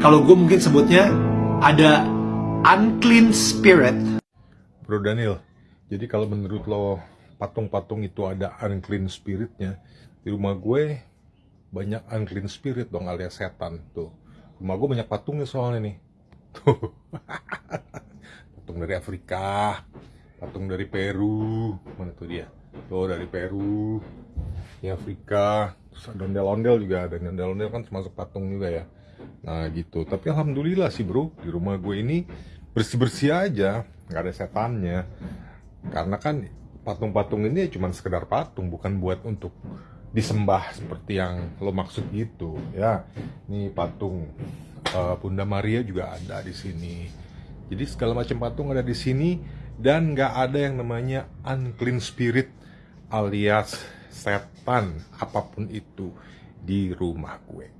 kalau gue mungkin sebutnya ada unclean spirit. Bro Daniel, jadi kalau menurut lo patung-patung itu ada unclean spiritnya, di rumah gue banyak unclean spirit dong alias setan tuh. Rumah gue banyak patungnya soalnya nih. Tuh. patung dari Afrika, patung dari Peru, mana tuh dia? Tuh dari Peru, di Afrika, terus ada ondel-ondel juga ada ondel-ondel kan termasuk patung juga ya. Nah gitu, tapi alhamdulillah sih bro, di rumah gue ini bersih-bersih aja, nggak ada setannya. Karena kan patung-patung ini cuma sekedar patung, bukan buat untuk disembah seperti yang lo maksud gitu ya. Ini patung uh, Bunda Maria juga ada di sini. Jadi segala macam patung ada di sini dan nggak ada yang namanya unclean spirit alias setan apa pun itu di rumah gue.